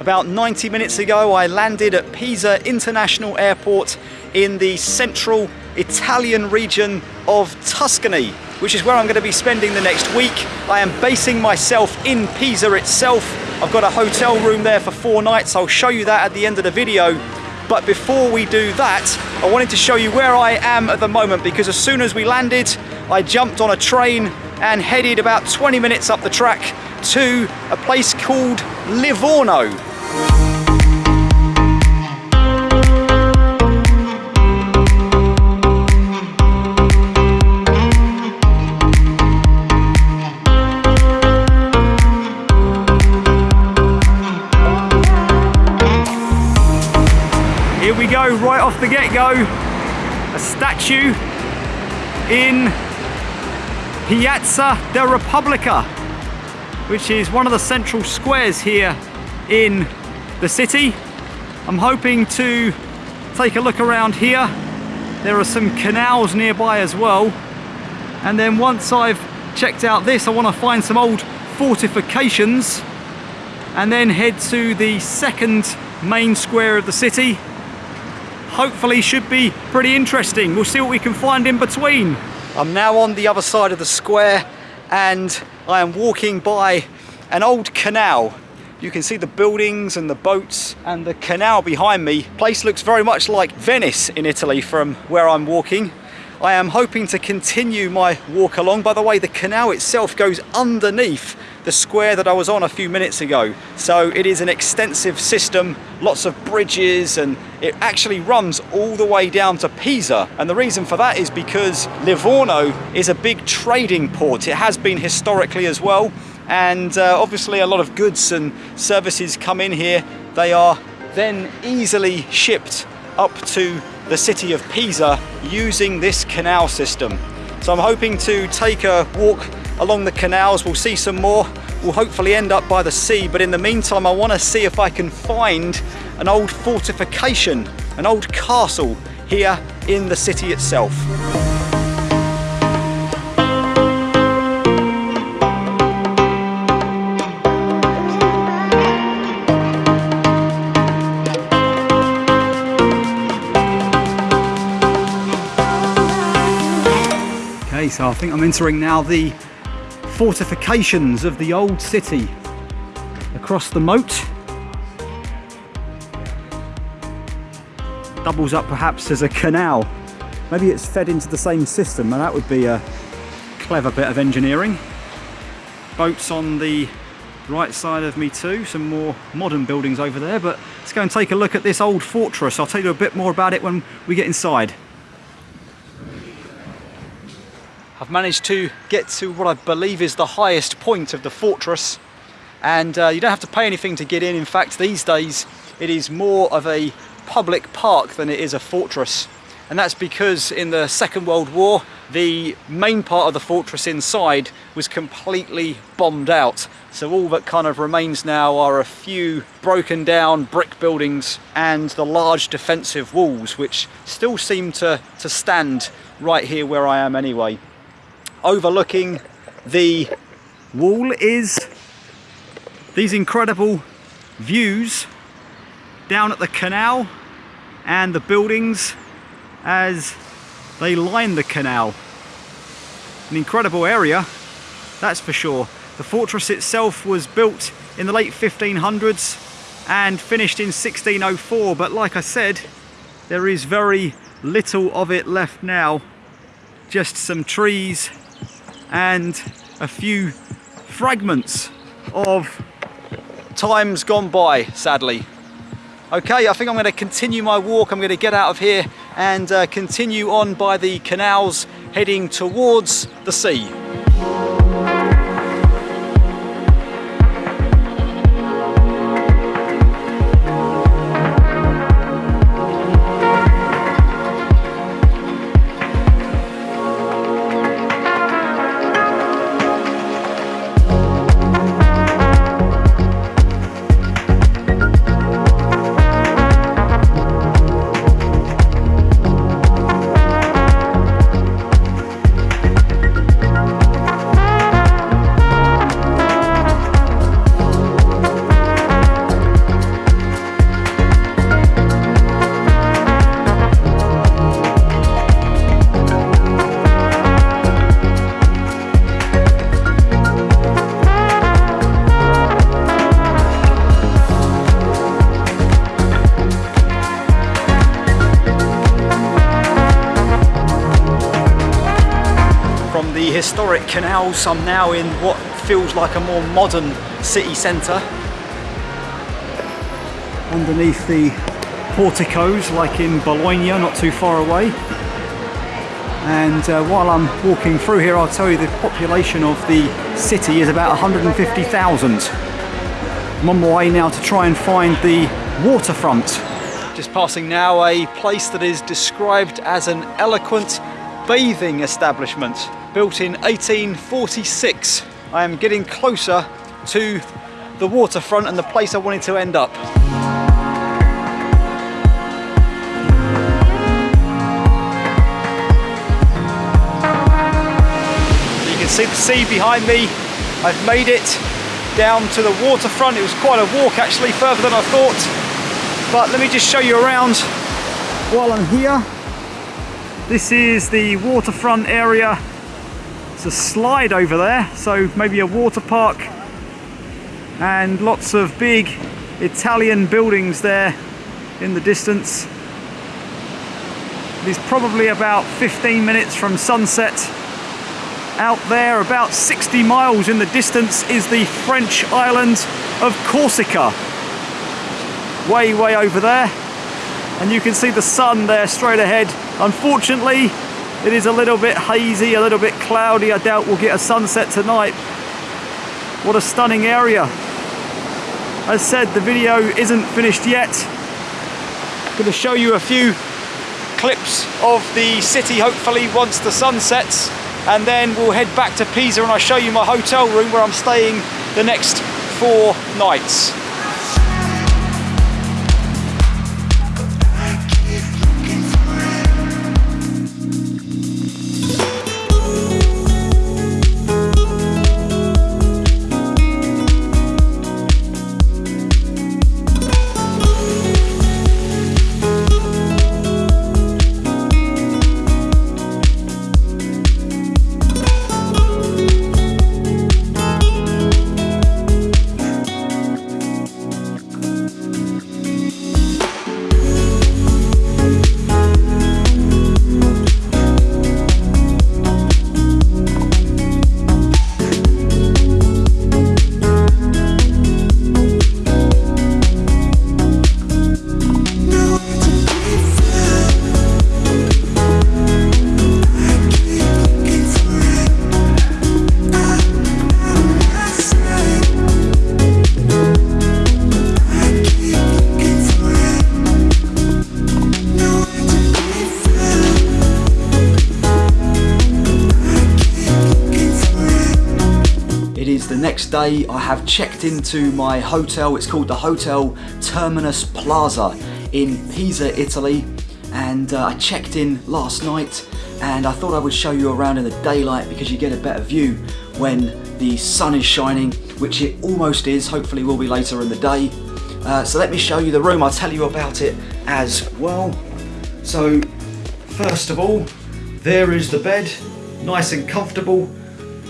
About 90 minutes ago, I landed at Pisa International Airport in the central Italian region of Tuscany, which is where I'm going to be spending the next week. I am basing myself in Pisa itself. I've got a hotel room there for four nights. I'll show you that at the end of the video. But before we do that, I wanted to show you where I am at the moment because as soon as we landed, I jumped on a train and headed about 20 minutes up the track to a place called Livorno. Right off the get-go, a statue in Piazza della Repubblica, which is one of the central squares here in the city. I'm hoping to take a look around here. There are some canals nearby as well. And then once I've checked out this, I want to find some old fortifications and then head to the second main square of the city hopefully should be pretty interesting. We'll see what we can find in between. I'm now on the other side of the square and I am walking by an old canal. You can see the buildings and the boats and the canal behind me. Place looks very much like Venice in Italy from where I'm walking. I am hoping to continue my walk along. By the way, the canal itself goes underneath the square that I was on a few minutes ago. So it is an extensive system, lots of bridges, and it actually runs all the way down to Pisa. And the reason for that is because Livorno is a big trading port. It has been historically as well. And uh, obviously a lot of goods and services come in here. They are then easily shipped up to the city of Pisa using this canal system. So I'm hoping to take a walk along the canals. We'll see some more. We'll hopefully end up by the sea. But in the meantime, I want to see if I can find an old fortification, an old castle here in the city itself. Okay, so I think I'm entering now the fortifications of the old city across the moat. Doubles up perhaps as a canal. Maybe it's fed into the same system and that would be a clever bit of engineering. Boats on the right side of me too, some more modern buildings over there, but let's go and take a look at this old fortress. I'll tell you a bit more about it when we get inside. I've managed to get to what I believe is the highest point of the fortress and uh, you don't have to pay anything to get in. In fact, these days it is more of a public park than it is a fortress. And that's because in the Second World War, the main part of the fortress inside was completely bombed out. So all that kind of remains now are a few broken down brick buildings and the large defensive walls, which still seem to, to stand right here where I am anyway overlooking the wall is these incredible views down at the canal and the buildings as they line the canal. An incredible area, that's for sure. The fortress itself was built in the late 1500s and finished in 1604, but like I said, there is very little of it left now. Just some trees and a few fragments of times gone by, sadly. Okay, I think I'm going to continue my walk. I'm going to get out of here and uh, continue on by the canals heading towards the sea. Historic canals. I'm now in what feels like a more modern city centre. Underneath the porticos, like in Bologna, not too far away. And uh, while I'm walking through here, I'll tell you the population of the city is about 150,000. I'm on my way now to try and find the waterfront. Just passing now a place that is described as an eloquent bathing establishment built in 1846. I am getting closer to the waterfront and the place I wanted to end up. You can see the sea behind me. I've made it down to the waterfront. It was quite a walk actually, further than I thought. But let me just show you around while I'm here. This is the waterfront area. It's a slide over there, so maybe a water park. And lots of big Italian buildings there in the distance. It is probably about 15 minutes from sunset out there, about 60 miles in the distance, is the French island of Corsica. Way, way over there. And you can see the sun there straight ahead. Unfortunately, it is a little bit hazy, a little bit cloudy. I doubt we'll get a sunset tonight. What a stunning area. As said, the video isn't finished yet. I'm to show you a few clips of the city, hopefully, once the sun sets and then we'll head back to Pisa and I'll show you my hotel room where I'm staying the next four nights. Next day I have checked into my hotel. It's called the Hotel Terminus Plaza in Pisa, Italy. And uh, I checked in last night and I thought I would show you around in the daylight because you get a better view when the sun is shining, which it almost is, hopefully will be later in the day. Uh, so let me show you the room, I'll tell you about it as well. So first of all, there is the bed, nice and comfortable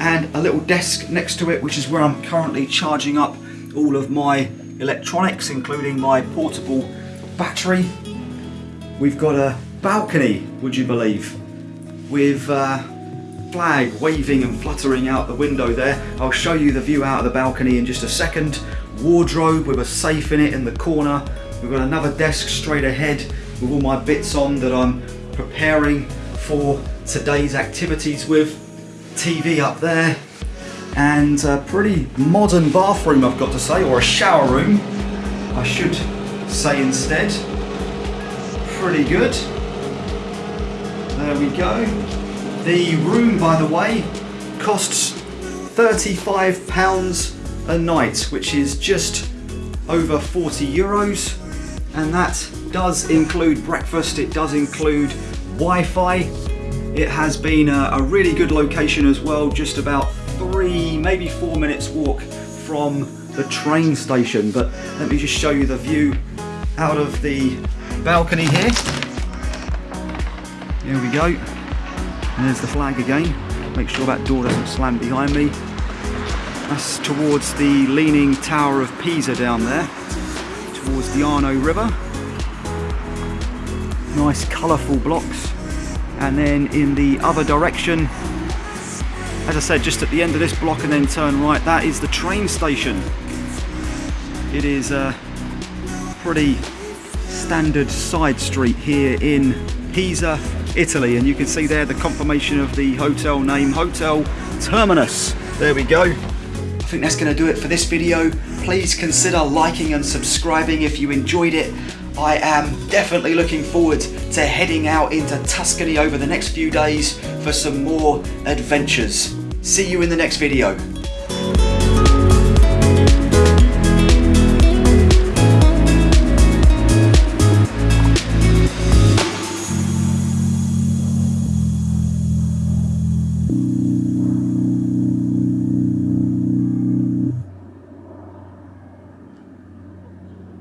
and a little desk next to it which is where I'm currently charging up all of my electronics including my portable battery. We've got a balcony would you believe with uh, flag waving and fluttering out the window there. I'll show you the view out of the balcony in just a second. Wardrobe with a safe in it in the corner. We've got another desk straight ahead with all my bits on that I'm preparing for today's activities with. TV up there and a pretty modern bathroom I've got to say, or a shower room I should say instead. Pretty good. There we go. The room, by the way, costs £35 a night, which is just over 40 euros. And that does include breakfast, it does include Wi-Fi, it has been a, a really good location as well, just about three, maybe four minutes walk from the train station. But let me just show you the view out of the balcony here. Here we go. And there's the flag again. Make sure that door doesn't slam behind me. That's towards the Leaning Tower of Pisa down there, towards the Arno River. Nice colourful blocks and then in the other direction As I said, just at the end of this block and then turn right, that is the train station. It is a pretty standard side street here in Pisa, Italy. And you can see there the confirmation of the hotel name, Hotel Terminus. There we go. I think that's going to do it for this video. Please consider liking and subscribing if you enjoyed it. I am definitely looking forward to heading out into Tuscany over the next few days for some more adventures. See you in the next video.